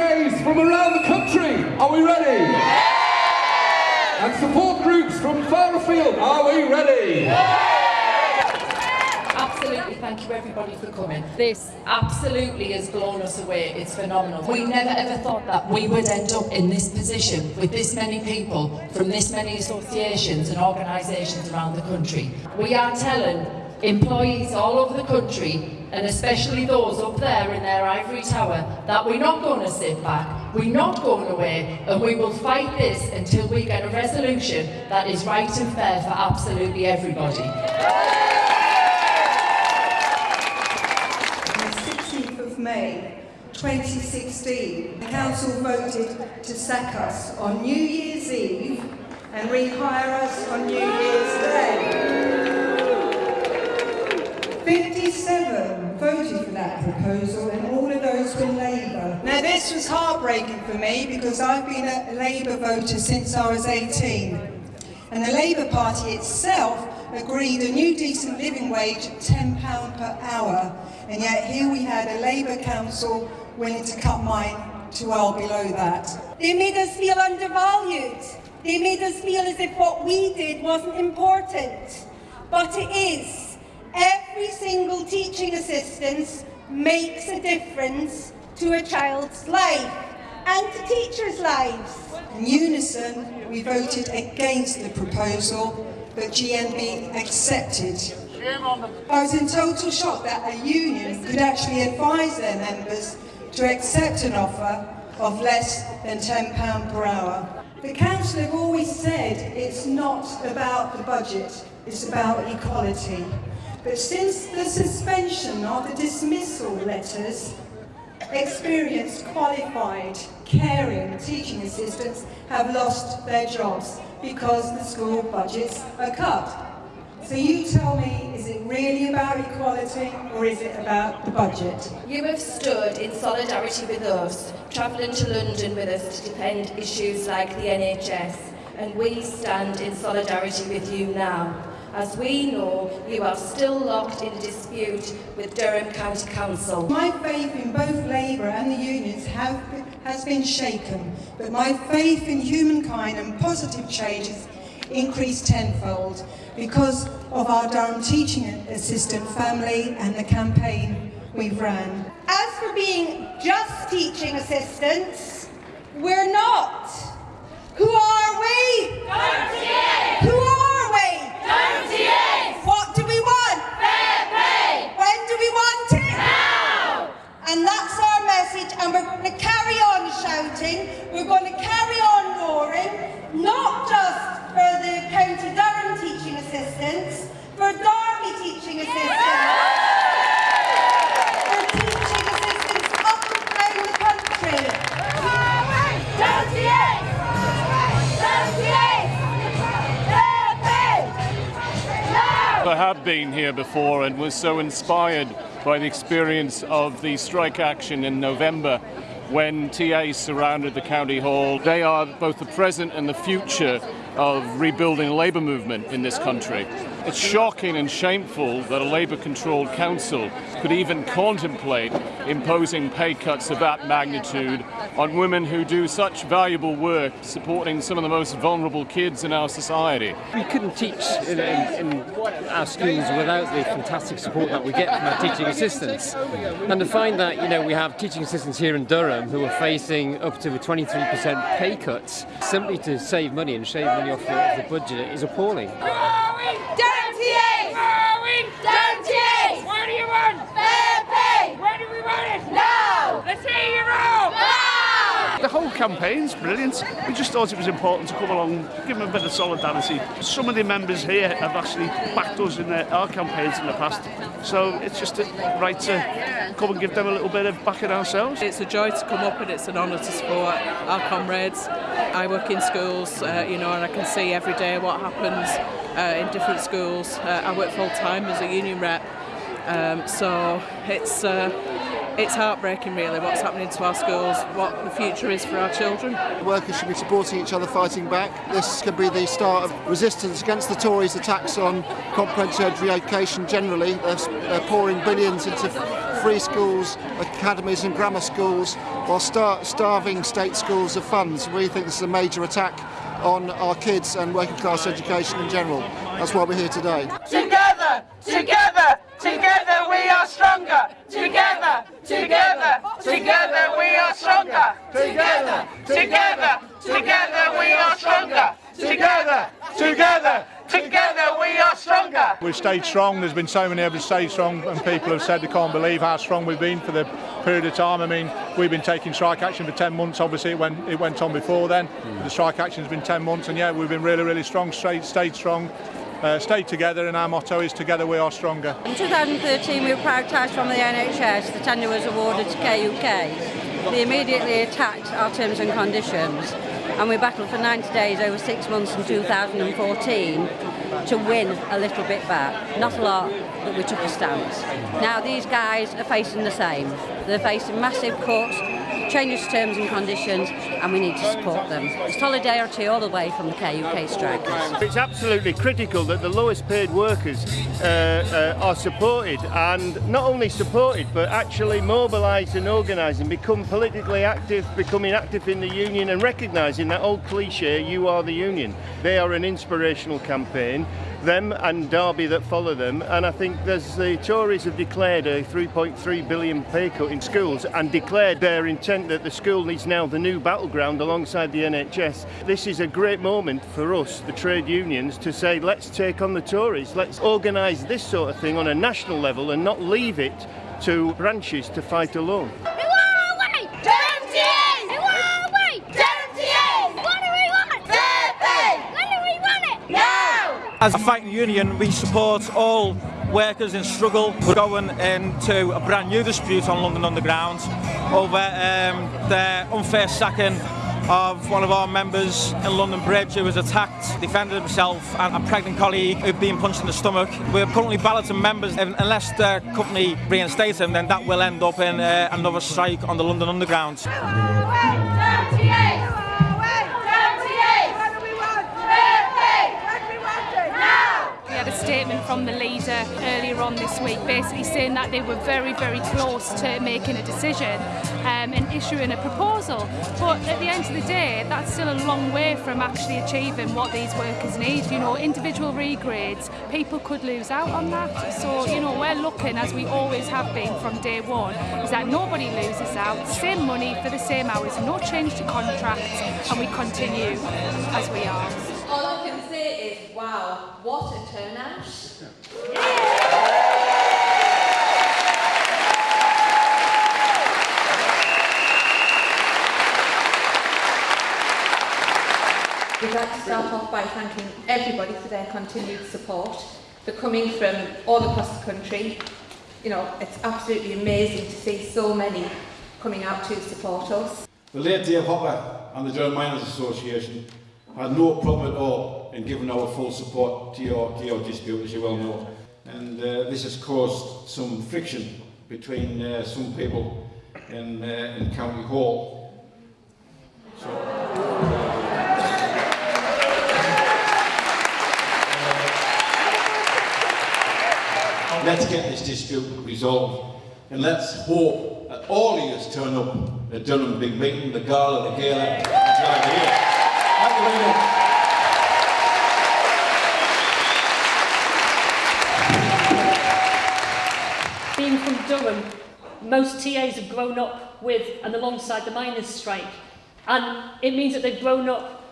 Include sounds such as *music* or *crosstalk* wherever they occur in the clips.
TAs from around the country. Are we ready? And support groups from far afield. Are we ready? Absolutely, thank you everybody for coming. This absolutely has blown us away. It's phenomenal. We never ever thought that we would end up in this position with this many people from this many associations and organisations around the country. We are telling employees all over the country and especially those up there in their ivory tower that we're not going to sit back, we're not going away and we will fight this until we get a resolution that is right and fair for absolutely everybody. On the 16th of May 2016, the Council voted to sack us on New Year's Eve and rehire us on New Year's Day. 57 voted for that proposal and all of those were Labour. Now this was heartbreaking for me because I've been a Labour voter since I was 18. And the Labour Party itself agreed a new decent living wage at £10 per hour. And yet here we had a Labour council willing to cut mine to well below that. They made us feel undervalued. They made us feel as if what we did wasn't important. But it is. Every single teaching assistance makes a difference to a child's life and to teachers' lives. In unison, we voted against the proposal, but GMB accepted. I was in total shock that a union could actually advise their members to accept an offer of less than £10 per hour. The council have always said it's not about the budget, it's about equality. But since the suspension of the dismissal letters, experienced, qualified, caring teaching assistants have lost their jobs because the school budgets are cut. So you tell me, is it really about equality or is it about the budget? You have stood in solidarity with us, travelling to London with us to defend issues like the NHS, and we stand in solidarity with you now. As we know, you are still locked in dispute with Durham County Council. My faith in both Labour and the unions have, has been shaken, but my faith in humankind and positive changes increased tenfold because of our Durham teaching assistant family and the campaign we've ran. As for being just teaching assistants, we're not. Who are we? Who are we? What do we want? When do we want it? And that's our message, and we're going to carry on shouting, we're going to carry on roaring, not just for the County Durham teaching assistants, for Derby teaching assistants, for teaching assistants up and down the country. I have been here before and was so inspired by the experience of the strike action in November when TAs surrounded the county hall. They are both the present and the future of rebuilding the labour movement in this country. It's shocking and shameful that a Labour-controlled council could even contemplate imposing pay cuts of that magnitude on women who do such valuable work supporting some of the most vulnerable kids in our society. We couldn't teach in, in, in our schools without the fantastic support that we get from our teaching assistants. And to find that, you know, we have teaching assistants here in Durham who are facing up to 23% pay cuts simply to save money and shave money off the, the budget is appalling. Durham TAs! Durham TAs! What do you want? Fair pay! Where do we want it? No! Let's hear you roll! The whole campaign's brilliant. We just thought it was important to come along, give them a bit of solidarity. Some of the members here have actually backed us in their, our campaigns in the past, so it's just right to come and give them a little bit of backing ourselves. It's a joy to come up and it's an honour to support our comrades. I work in schools, uh, you know, and I can see every day what happens uh, in different schools. Uh, I work full time as a union rep, um, so it's uh, it's heartbreaking really what's happening to our schools, what the future is for our children. Workers should be supporting each other, fighting back. This could be the start of resistance against the Tories' attacks on comprehensive education generally. They're, they're pouring billions into free schools, academies and grammar schools, while star starving state schools of funds. We think this is a major attack on our kids and working class education in general. That's why we're here today. Together, together, together we are stronger. Together, together, together we are stronger. Together, together, together we are stronger. Together, together, together we are stronger. We've stayed strong. There's been so many of us stayed strong, and people have said they can't believe how strong we've been for the period of time. I mean, we've been taking strike action for 10 months. Obviously, it went it went on before then. The strike action's been 10 months, and yeah, we've been really, really strong. Stayed, stayed strong. Uh, stayed together, and our motto is "Together we are stronger." In 2013, we were prioritised from the NHS. The tender was awarded to Care UK. They immediately attacked our terms and conditions and we battled for 90 days over six months in 2014 to win a little bit back. Not a lot, but we took a stance. Now these guys are facing the same. They're facing massive cuts, changes terms and conditions, and we need to support them. Solidarity all the way from the Care UK strikers. It's absolutely critical that the lowest paid workers uh, uh, are supported, and not only supported, but actually mobilised and organised and become politically active, becoming active in the union and recognising that old cliche, you are the union. They are an inspirational campaign them and Derby that follow them and I think there's the Tories have declared a 3.3 billion pay cut in schools and declared their intent that the school is now the new battleground alongside the NHS. This is a great moment for us, the trade unions, to say let's take on the Tories, let's organise this sort of thing on a national level and not leave it to branches to fight alone. As a fighting union, we support all workers in struggle. We're going into a brand new dispute on London Underground over um, the unfair sacking of one of our members in London Bridge who was attacked, defended himself and a pregnant colleague who'd been punched in the stomach. We're currently balloting members and unless the company reinstates him then that will end up in uh, another strike on the London Underground. from the leader earlier on this week, basically saying that they were very, very close to making a decision um, and issuing a proposal. But at the end of the day, that's still a long way from actually achieving what these workers need. You know, individual regrades, people could lose out on that. So, you know, we're looking, as we always have been from day one, is that nobody loses out, same money for the same hours, no change to contracts, and we continue as we are. Wow, what a turnout. We'd like to start off by thanking everybody for their continued support. They're coming from all across the country. You know, it's absolutely amazing to see so many coming out to support us. The late Dave Hopper and the Durham Miners Association had no problem at all in given our full support to your, to your dispute, as you well know. And uh, this has caused some friction between uh, some people in, uh, in County Hall. So, let's get this dispute resolved and let's hope that all of us turn up at Durham Big Meeting, the gala, the gala, and. Thank you very much. Most TAs have grown up with and alongside the miners' strike. And it means that they've grown up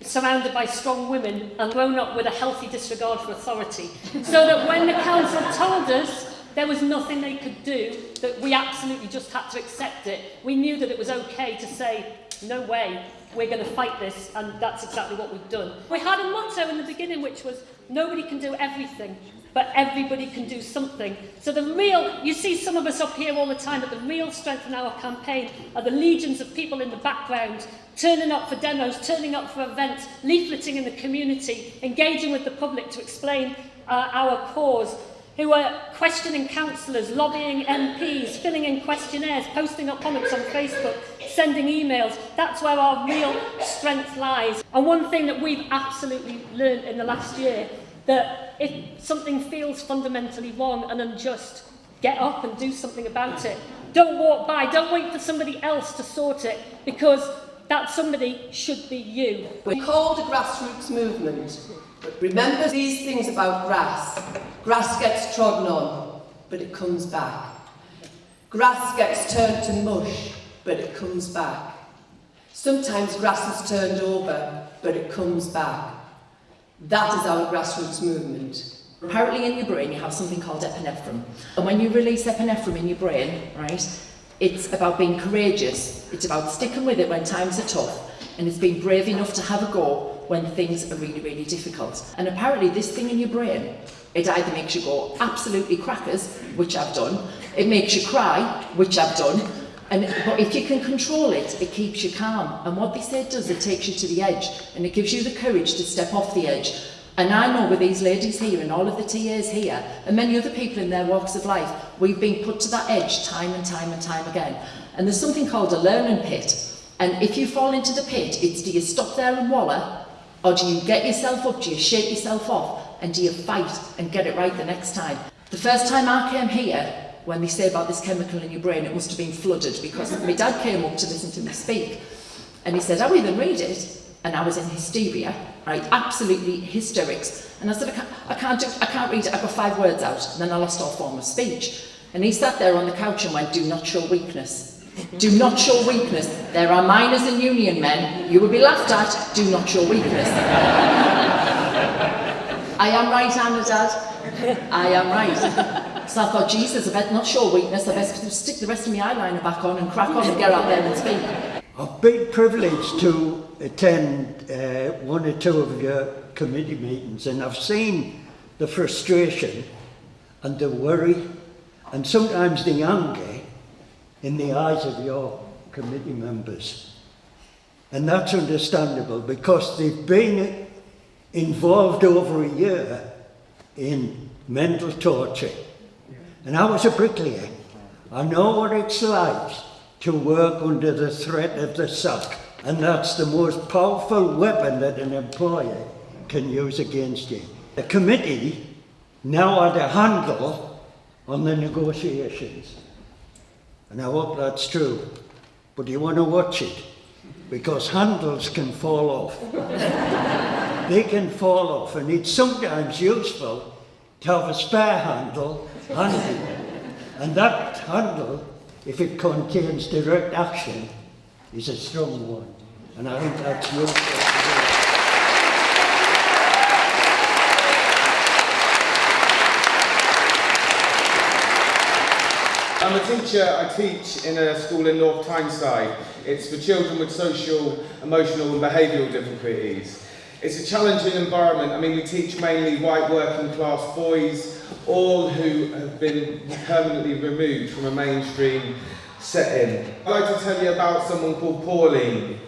surrounded by strong women and grown up with a healthy disregard for authority. So that when the council told us there was nothing they could do, that we absolutely just had to accept it. We knew that it was okay to say, no way, we're going to fight this, and that's exactly what we've done. We had a motto in the beginning which was, nobody can do everything, but everybody can do something. So the real, you see some of us up here all the time, but the real strength in our campaign are the legions of people in the background, turning up for demos, turning up for events, leafleting in the community, engaging with the public to explain uh, our cause, who are questioning councillors, lobbying MPs, filling in questionnaires, posting up comments on Facebook, sending emails. That's where our real strength lies. And one thing that we've absolutely learned in the last year that if something feels fundamentally wrong and unjust, get up and do something about it. Don't walk by, don't wait for somebody else to sort it, because that somebody should be you. We're called a grassroots movement, but remember these things about grass. Grass gets trodden on, but it comes back. Grass gets turned to mush, but it comes back. Sometimes grass is turned over, but it comes back. That is our grassroots movement. Apparently in your brain you have something called epinephrine. And when you release epinephrine in your brain, right, it's about being courageous. It's about sticking with it when times are tough. And it's being brave enough to have a go when things are really, really difficult. And apparently this thing in your brain, it either makes you go absolutely crackers, which I've done, it makes you cry, which I've done, and, but if you can control it, it keeps you calm. And what they say does, it takes you to the edge, and it gives you the courage to step off the edge. And I know with these ladies here and all of the TAs here and many other people in their walks of life, we've been put to that edge time and time and time again. And there's something called a learning pit. And if you fall into the pit, it's do you stop there and wallow or do you get yourself up, do you shake yourself off and do you fight and get it right the next time? The first time I came here, when they say about this chemical in your brain, it must have been flooded because my dad came up to listen to me speak and he said, I will even read it. And I was in hysteria, right? Absolutely hysterics. And I said, I can't, I can't, do, I can't read it. I got five words out. And then I lost all form of speech. And he sat there on the couch and went, do not show weakness. Do not show weakness. There are miners and union men. You will be laughed at. Do not show weakness. *laughs* I am right, Anna, Dad. I am right. *laughs* So I thought, Jesus, I better not show weakness. I better stick the rest of my eyeliner back on and crack on and get out there and speak. I've been privileged to attend uh, one or two of your committee meetings and I've seen the frustration and the worry and sometimes the anger in the eyes of your committee members. And that's understandable because they've been involved over a year in mental torture. And I was a bricklayer. I know what it's like to work under the threat of the sack. And that's the most powerful weapon that an employer can use against you. The committee now had a handle on the negotiations. And I hope that's true. But you want to watch it because handles can fall off. *laughs* they can fall off and it's sometimes useful to have a spare handle handy. And that handle, if it contains direct action, is a strong one. And I think that's useful. I'm a teacher, I teach in a school in North Tyneside. It's for children with social, emotional and behavioural difficulties. It's a challenging environment. I mean, we teach mainly white working class boys, all who have been permanently removed from a mainstream setting. I'd like to tell you about someone called Pauline.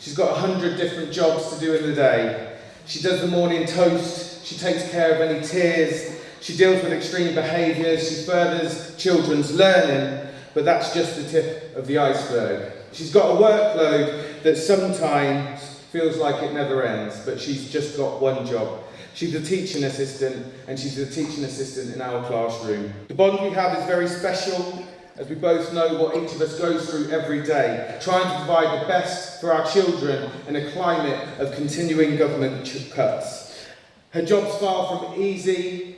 She's got 100 different jobs to do in the day. She does the morning toast, she takes care of any tears, she deals with extreme behaviours, she furthers children's learning, but that's just the tip of the iceberg. She's got a workload that sometimes feels like it never ends, but she's just got one job. She's a teaching assistant, and she's a teaching assistant in our classroom. The bond we have is very special, as we both know what each of us goes through every day, trying to provide the best for our children in a climate of continuing government cuts. Her job's far from easy,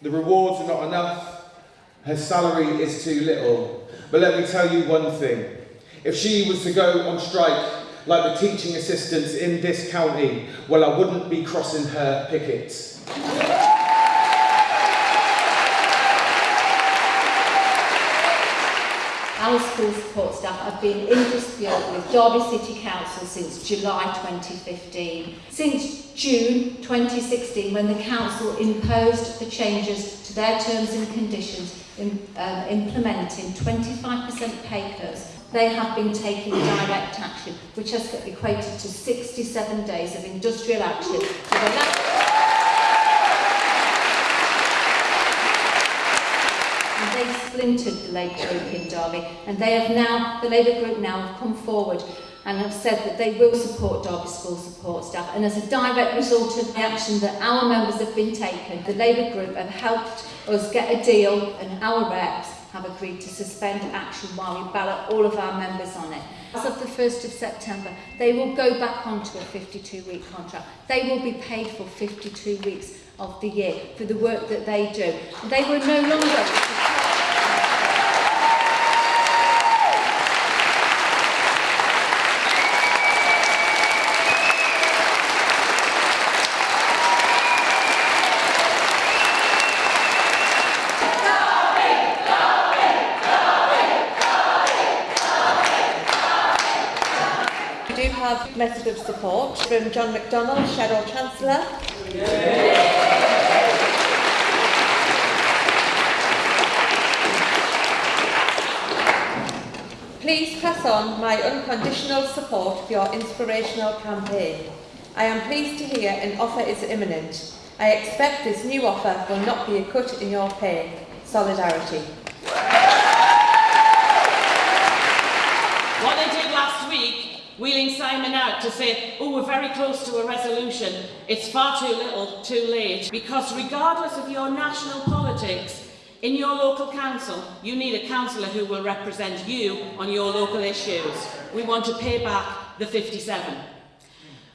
the rewards are not enough, her salary is too little. But let me tell you one thing, if she was to go on strike like the teaching assistants in this county, well I wouldn't be crossing her pickets. Our school support staff have been in dispute with Derby City Council since July 2015. Since June 2016, when the council imposed the changes to their terms and conditions in, um, implementing 25% pay cuts, they have been taking direct action, which has equated to 67 days of industrial action. and they splintered the Labour group in Derby and they have now, the Labour group now have come forward and have said that they will support Derby School support staff and as a direct result of the action that our members have been taken, the Labour group have helped us get a deal and our reps have agreed to suspend action while we ballot all of our members on it. As of the 1st of September, they will go back onto a 52-week contract. They will be paid for 52 weeks of the year for the work that they do. They will no longer... message of support from John McDonnell, Shadow Chancellor. Please pass on my unconditional support for your inspirational campaign. I am pleased to hear an offer is imminent. I expect this new offer will not be a cut in your pay. Solidarity. Wheeling Simon out to say, oh, we're very close to a resolution, it's far too little, too late. Because regardless of your national politics, in your local council, you need a councillor who will represent you on your local issues. We want to pay back the 57.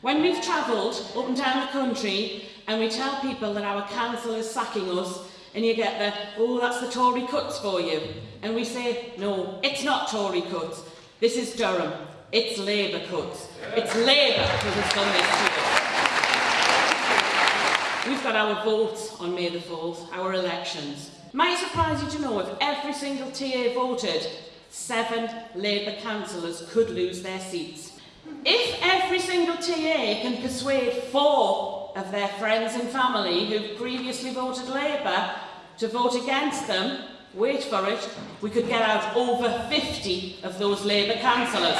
When we've travelled up and down the country and we tell people that our council is sacking us, and you get the, oh, that's the Tory cuts for you. And we say, no, it's not Tory cuts. This is Durham. It's Labour cuts. It's Labour who has done this to us. We've got our votes on May the 4th, our elections. Might surprise you to know if every single TA voted, seven Labour councillors could lose their seats. If every single TA can persuade four of their friends and family who previously voted Labour to vote against them, wait for it, we could get out over 50 of those Labour councillors.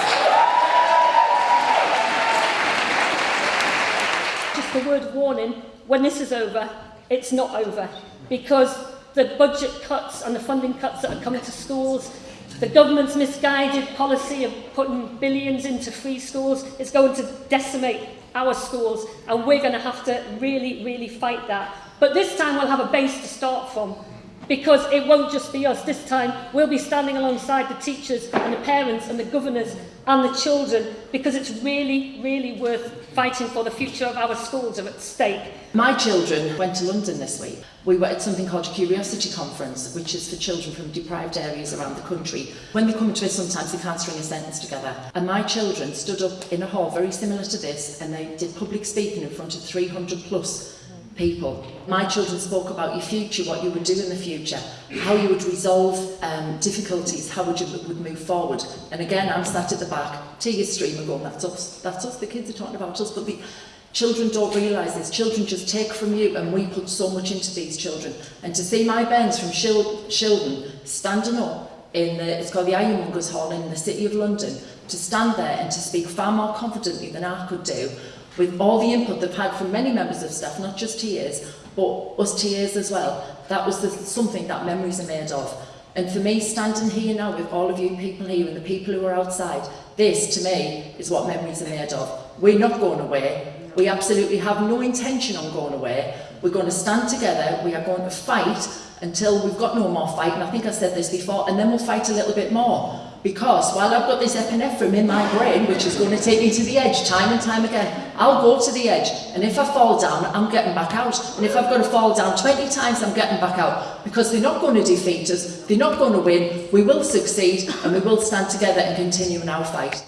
Just a word of warning, when this is over, it's not over. Because the budget cuts and the funding cuts that are coming to schools, the government's misguided policy of putting billions into free schools is going to decimate our schools and we're going to have to really, really fight that. But this time we'll have a base to start from because it won't just be us. This time we'll be standing alongside the teachers and the parents and the governors and the children because it's really, really worth fighting for. The future of our schools are at stake. My children went to London this week. We were at something called Curiosity Conference, which is for children from deprived areas around the country. When they come to it, sometimes they can't string a sentence together. And my children stood up in a hall very similar to this, and they did public speaking in front of 300 plus people. My children spoke about your future, what you would do in the future, how you would resolve um, difficulties, how would you would move forward. And again, I'm sat at the back, to your stream and going, that's us, that's us, the kids are talking about us. But the children don't realise this. Children just take from you and we put so much into these children. And to see my Benz from Shil Shildon standing up in the, it's called the Ironmongers Hall in the City of London, to stand there and to speak far more confidently than I could do with all the input they've had from many members of staff, not just TAs, but us TAs as well. That was the, something that memories are made of. And for me, standing here now with all of you people here and the people who are outside, this, to me, is what memories are made of. We're not going away. We absolutely have no intention on going away. We're going to stand together. We are going to fight until we've got no more fight. And I think I said this before, and then we'll fight a little bit more. Because while I've got this epinephrine in my brain, which is going to take me to the edge time and time again, I'll go to the edge. And if I fall down, I'm getting back out. And if I've got to fall down 20 times, I'm getting back out. Because they're not going to defeat us. They're not going to win. We will succeed and we will stand together and continue in our fight.